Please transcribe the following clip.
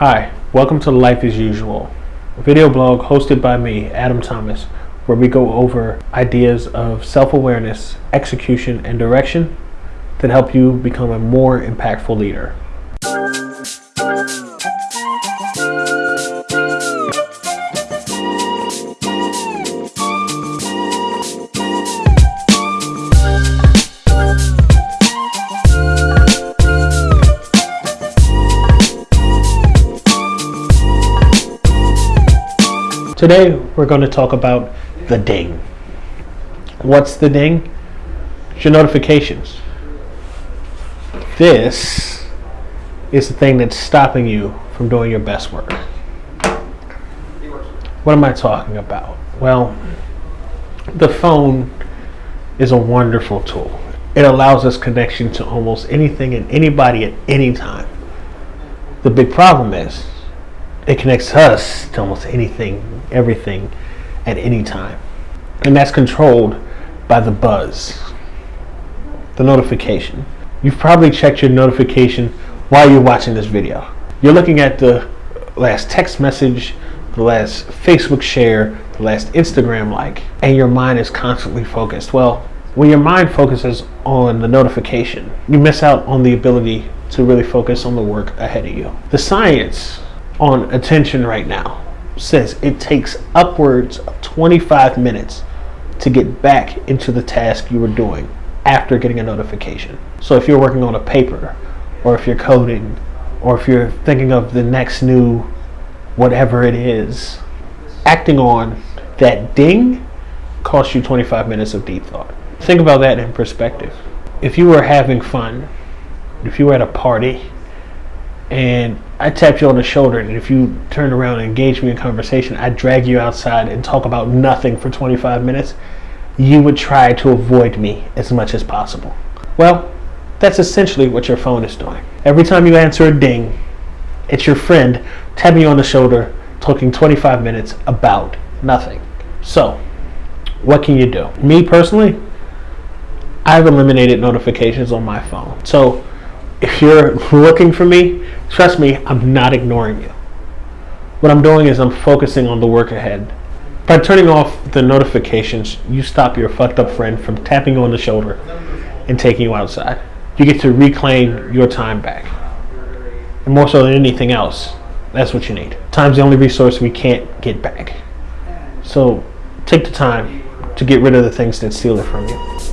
Hi, welcome to Life as Usual, a video blog hosted by me, Adam Thomas, where we go over ideas of self awareness, execution, and direction that help you become a more impactful leader. Today we're going to talk about the ding. What's the ding? It's your notifications. This is the thing that's stopping you from doing your best work. What am I talking about? Well, the phone is a wonderful tool. It allows us connection to almost anything and anybody at any time. The big problem is it connects us to almost anything, everything, at any time. And that's controlled by the buzz, the notification. You've probably checked your notification while you're watching this video. You're looking at the last text message, the last Facebook share, the last Instagram like, and your mind is constantly focused. Well, when your mind focuses on the notification, you miss out on the ability to really focus on the work ahead of you. The science on attention right now says it takes upwards of 25 minutes to get back into the task you were doing after getting a notification. So if you're working on a paper, or if you're coding, or if you're thinking of the next new whatever it is, acting on that ding costs you 25 minutes of deep thought. Think about that in perspective. If you were having fun, if you were at a party, and I tap you on the shoulder, and if you turn around and engage me in conversation, I drag you outside and talk about nothing for 25 minutes, you would try to avoid me as much as possible. Well, that's essentially what your phone is doing. Every time you answer a ding, it's your friend tapping you on the shoulder, talking 25 minutes about nothing. So, what can you do? Me personally, I've eliminated notifications on my phone. So, if you're looking for me, trust me, I'm not ignoring you. What I'm doing is I'm focusing on the work ahead. By turning off the notifications, you stop your fucked up friend from tapping you on the shoulder and taking you outside. You get to reclaim your time back. And more so than anything else, that's what you need. Time's the only resource we can't get back. So take the time to get rid of the things that steal it from you.